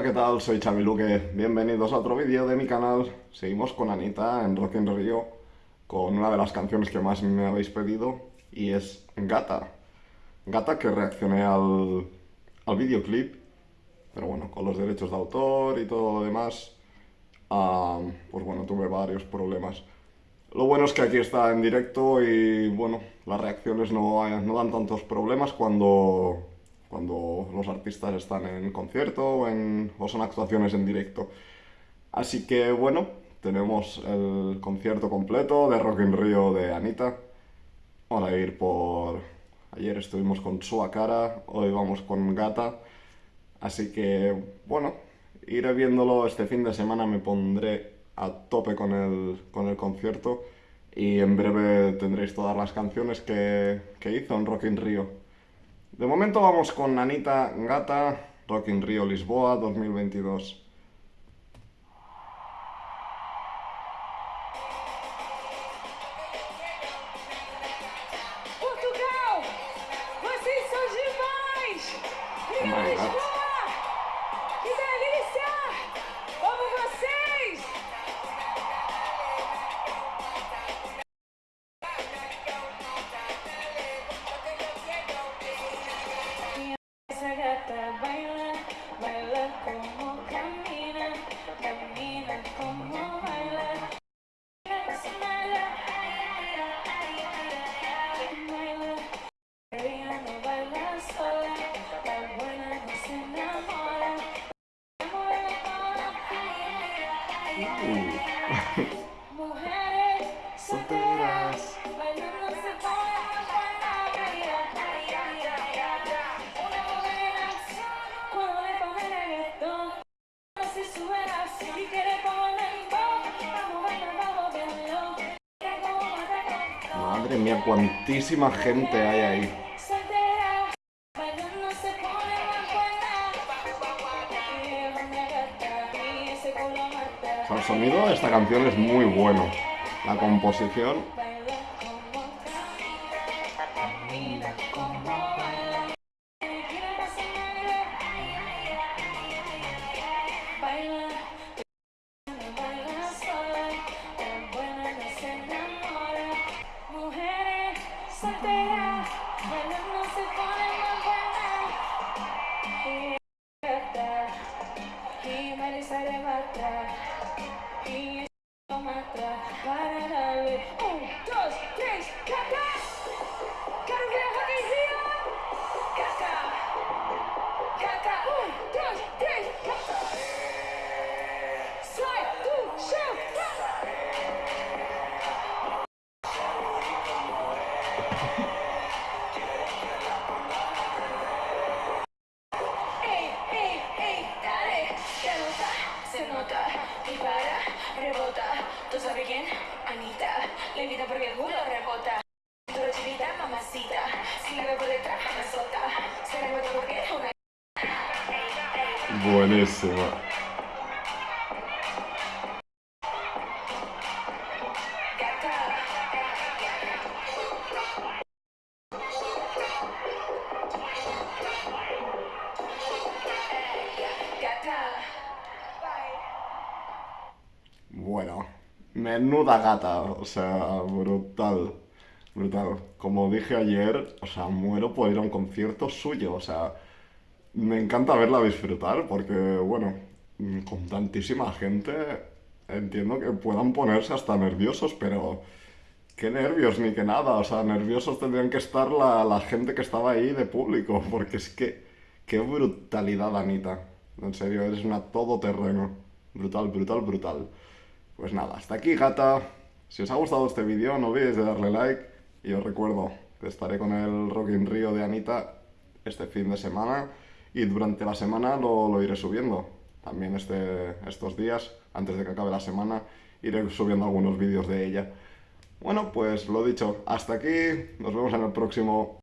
Hola, ¿qué tal? Soy Chamiluque. Bienvenidos a otro vídeo de mi canal. Seguimos con Anita en Rock in Rio con una de las canciones que más me habéis pedido y es Gata. Gata que reaccioné al, al videoclip, pero bueno, con los derechos de autor y todo lo demás, pues bueno, tuve varios problemas. Lo bueno es que aquí está en directo y bueno, las reacciones no, no dan tantos problemas cuando cuando los artistas están en concierto o, en, son actuaciones en directo. Así que bueno, tenemos el concierto completo de Rock in Rio de Anita. Vamos a ir por... Ayer estuvimos con Sua Cara, hoy vamos con Gata. Así que bueno, iré viéndolo este fin de semana, me pondré a tope con el, con el concierto y en breve tendréis todas las canciones que, que hizo en Rock in Rio. De momento vamos con Anita Gata, Rock in Rio Lisboa 2022. Portugal! Vocês são demais! Obrigada, oh Madre mía, cuantísima gente hay ahí. Soltera, bailando el sonido de esta canción es muy bueno. La composición... Culo rebota. Mamacita, si la veo por detrás, me azota, se rebota porque es una... Buenísima. Bueno, menuda gata, o sea, brutal, brutal. Como dije ayer, o sea, muero por ir a un concierto suyo, o sea, me encanta verla disfrutar porque, bueno, con tantísima gente, entiendo que puedan ponerse hasta nerviosos, pero qué nervios ni que nada, o sea, nerviosos tendrían que estar la, la gente que estaba ahí de público, porque es que, qué brutalidad, Anita. En serio, eres una todoterreno. Brutal, brutal, brutal. Pues nada, hasta aquí gata. Si os ha gustado este vídeo no olvidéis de darle like y os recuerdo que estaré con el Rock in Rio de Anita este fin de semana y durante la semana lo, lo iré subiendo. También este, estos días, antes de que acabe la semana, iré subiendo algunos vídeos de ella. Bueno, pues lo dicho, hasta aquí, nos vemos en el próximo.